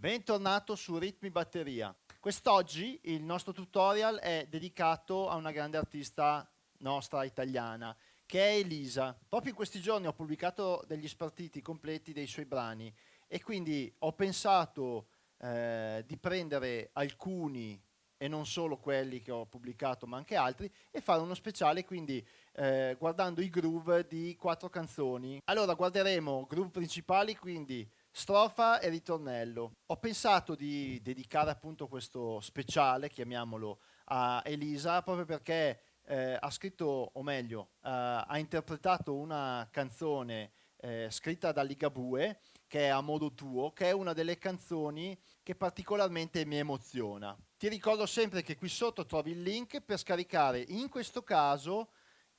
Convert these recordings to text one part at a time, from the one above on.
Bentornato su Ritmi Batteria. Quest'oggi il nostro tutorial è dedicato a una grande artista nostra italiana, che è Elisa. Proprio in questi giorni ho pubblicato degli spartiti completi dei suoi brani e quindi ho pensato eh, di prendere alcuni e non solo quelli che ho pubblicato ma anche altri e fare uno speciale quindi eh, guardando i groove di quattro canzoni. Allora guarderemo groove principali quindi strofa e ritornello. Ho pensato di dedicare appunto questo speciale, chiamiamolo, a Elisa, proprio perché eh, ha scritto, o meglio, eh, ha interpretato una canzone eh, scritta da Ligabue, che è A modo tuo, che è una delle canzoni che particolarmente mi emoziona. Ti ricordo sempre che qui sotto trovi il link per scaricare, in questo caso,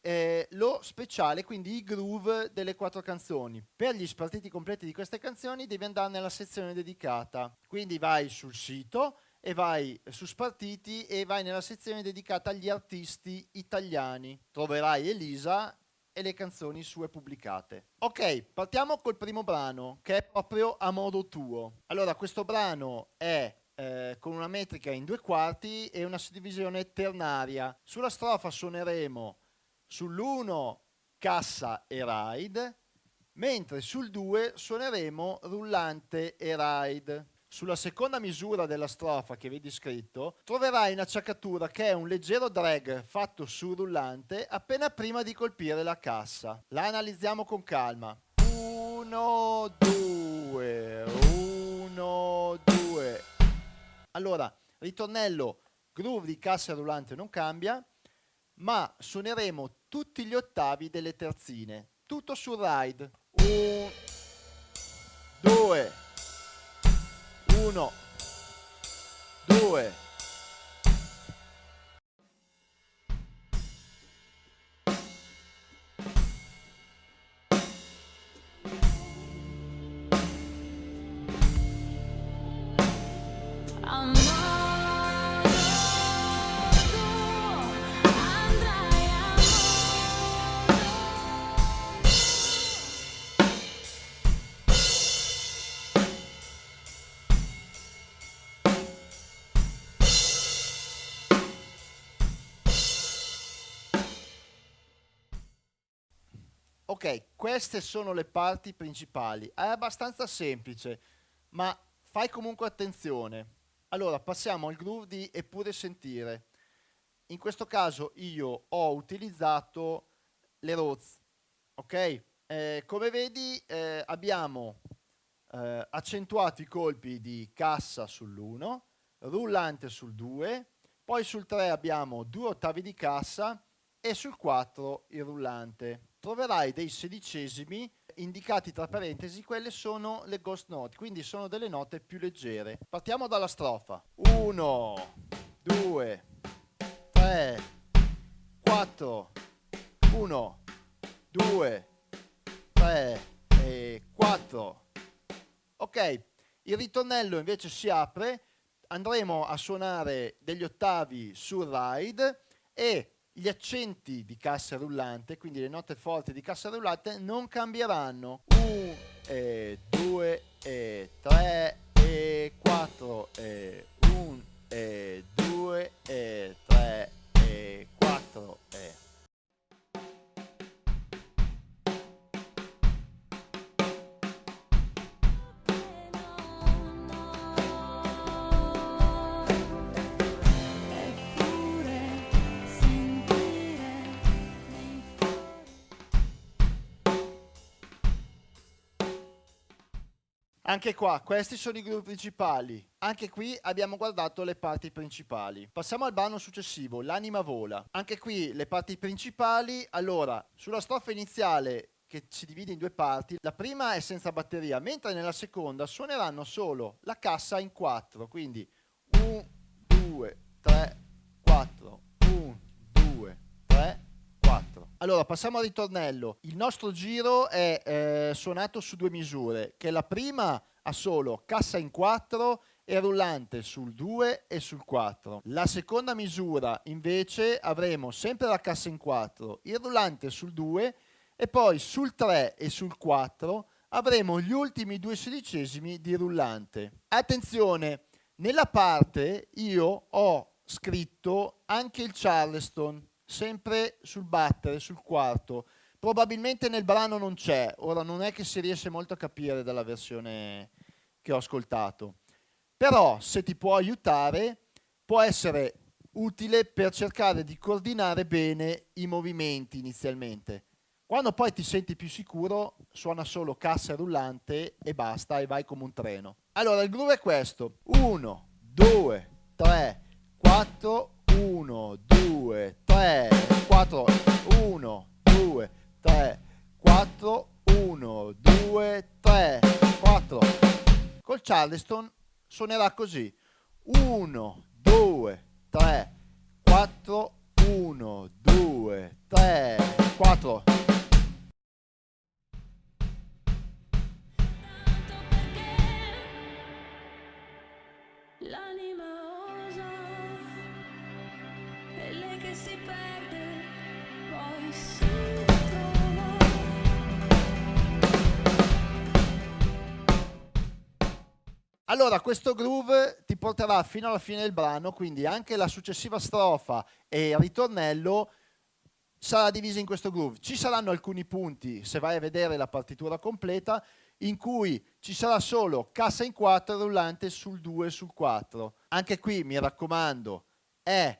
eh, lo speciale, quindi i groove delle quattro canzoni. Per gli spartiti completi di queste canzoni devi andare nella sezione dedicata, quindi vai sul sito e vai su spartiti e vai nella sezione dedicata agli artisti italiani. Troverai Elisa e le canzoni sue pubblicate. Ok, partiamo col primo brano che è proprio A modo tuo. Allora, questo brano è eh, con una metrica in due quarti e una suddivisione ternaria. Sulla strofa suoneremo sull'1 cassa e ride, mentre sul 2 suoneremo rullante e ride. Sulla seconda misura della strofa che vedi scritto troverai un'acciaccatura che è un leggero drag fatto sul rullante appena prima di colpire la cassa. La analizziamo con calma. 1, 2, 1, 2. Allora, ritornello, groove di cassa e rullante non cambia, ma suoneremo tutti gli ottavi delle terzine, tutto sul ride. 1, 2, 1, 2, Ok, queste sono le parti principali. È abbastanza semplice, ma fai comunque attenzione. Allora, passiamo al groove di Eppure Sentire. In questo caso io ho utilizzato le Roz, ok? Eh, come vedi eh, abbiamo eh, accentuato i colpi di cassa sull'1, rullante sul 2, poi sul 3 abbiamo due ottavi di cassa e sul 4 il rullante troverai dei sedicesimi indicati tra parentesi, quelle sono le ghost note, quindi sono delle note più leggere. Partiamo dalla strofa. 1, 2, 3, 4, 1, 2, 3 e 4. Ok, il ritornello invece si apre, andremo a suonare degli ottavi sul ride e gli accenti di cassa rullante, quindi le note forti di cassa rullante, non cambieranno. 1 e 2 e 3 e 4 e 1 e 2 e Anche qua, questi sono i gruppi principali. Anche qui abbiamo guardato le parti principali. Passiamo al brano successivo, L'anima vola. Anche qui le parti principali. Allora, sulla strofa iniziale che si divide in due parti, la prima è senza batteria, mentre nella seconda suoneranno solo la cassa in quattro. Quindi 1, 2, 3, Allora, passiamo al ritornello. Il nostro giro è eh, suonato su due misure, che la prima ha solo cassa in 4 e rullante sul 2 e sul 4. La seconda misura invece avremo sempre la cassa in 4, il rullante sul 2 e poi sul 3 e sul 4 avremo gli ultimi due sedicesimi di rullante. Attenzione, nella parte io ho scritto anche il Charleston, sempre sul battere, sul quarto. Probabilmente nel brano non c'è, ora non è che si riesce molto a capire dalla versione che ho ascoltato. Però se ti può aiutare può essere utile per cercare di coordinare bene i movimenti inizialmente. Quando poi ti senti più sicuro, suona solo cassa rullante e basta e vai come un treno. Allora, il groove è questo. 1, 2, 3, 4, 1, 2, 3, 4, 1, 2, 3, 4, 1, 2, 3, 4. Col Charleston suonerà così. 1, 2, 3, 4, 1, 2, 3, 4. Allora, questo groove ti porterà fino alla fine del brano, quindi anche la successiva strofa e il ritornello sarà divisa in questo groove. Ci saranno alcuni punti, se vai a vedere la partitura completa, in cui ci sarà solo cassa in 4 e rullante sul 2 e sul 4. Anche qui, mi raccomando, è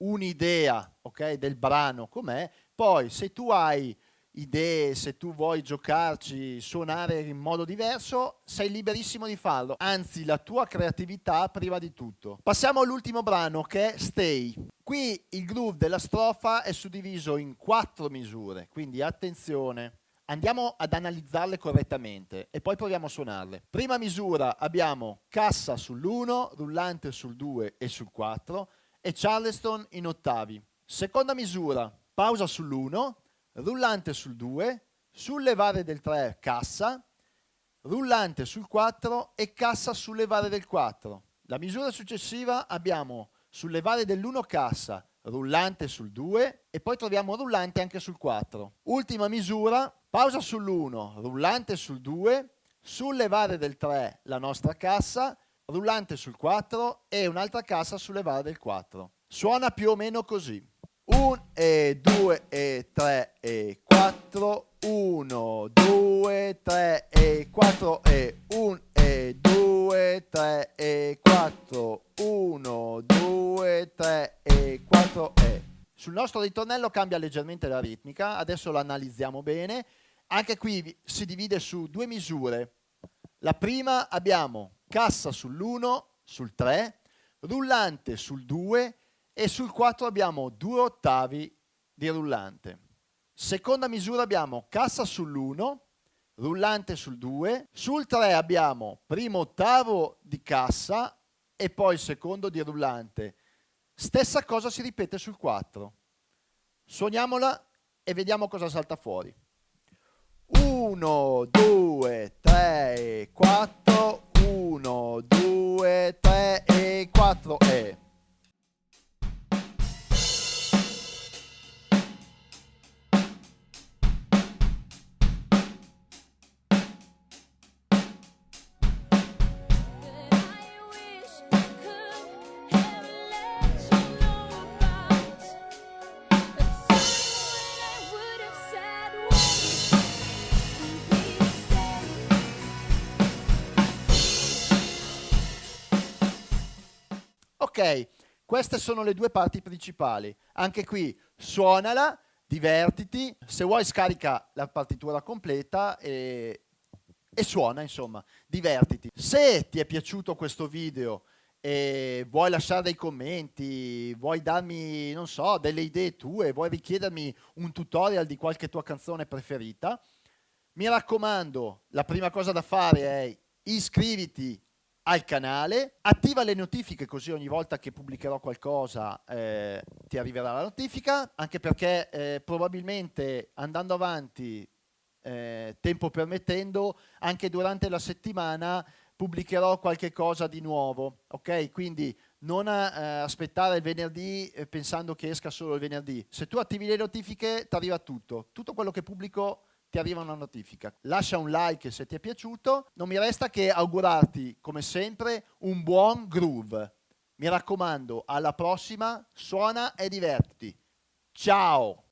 un'idea okay, del brano com'è, poi se tu hai idee, se tu vuoi giocarci, suonare in modo diverso, sei liberissimo di farlo. Anzi, la tua creatività prima di tutto. Passiamo all'ultimo brano che è Stay. Qui il groove della strofa è suddiviso in quattro misure, quindi attenzione. Andiamo ad analizzarle correttamente e poi proviamo a suonarle. Prima misura abbiamo cassa sull'1, rullante sul 2 e sul 4 e Charleston in ottavi. Seconda misura, pausa sull'1, rullante sul 2, sullevare del 3 cassa, rullante sul 4 e cassa sullevare del 4. La misura successiva abbiamo sullevare dell'1 cassa, rullante sul 2 e poi troviamo rullante anche sul 4. Ultima misura, pausa sull'1, rullante sul 2, sullevare del 3 la nostra cassa, rullante sul 4 e un'altra cassa sullevare del 4. Suona più o meno così. 1 e 2 e 3 e 4 1 2 3 e 4 e 1 e 2 3 e 4 1 2 3 e 4 e. Sul nostro ritornello cambia leggermente la ritmica. Adesso lo analizziamo bene. Anche qui si divide su due misure. La prima abbiamo cassa sull'1 sul 3 rullante sul 2 e sul 4 abbiamo due ottavi di rullante. Seconda misura abbiamo cassa sull'1, rullante sul 2, sul 3 abbiamo primo ottavo di cassa e poi secondo di rullante. Stessa cosa si ripete sul 4. Suoniamola e vediamo cosa salta fuori. 1, 2, 3, 4, 1, 2, 3 e 4 e... Ok, queste sono le due parti principali. Anche qui suonala, divertiti, se vuoi scarica la partitura completa e, e suona, insomma, divertiti. Se ti è piaciuto questo video e vuoi lasciare dei commenti, vuoi darmi, non so, delle idee tue, vuoi richiedermi un tutorial di qualche tua canzone preferita, mi raccomando, la prima cosa da fare è iscriviti al canale, attiva le notifiche così ogni volta che pubblicherò qualcosa eh, ti arriverà la notifica, anche perché eh, probabilmente andando avanti, eh, tempo permettendo, anche durante la settimana pubblicherò qualche cosa di nuovo, ok? Quindi non eh, aspettare il venerdì eh, pensando che esca solo il venerdì. Se tu attivi le notifiche ti arriva tutto, tutto quello che pubblico ti arriva una notifica. Lascia un like se ti è piaciuto, non mi resta che augurarti come sempre un buon groove. Mi raccomando, alla prossima, suona e divertiti. Ciao!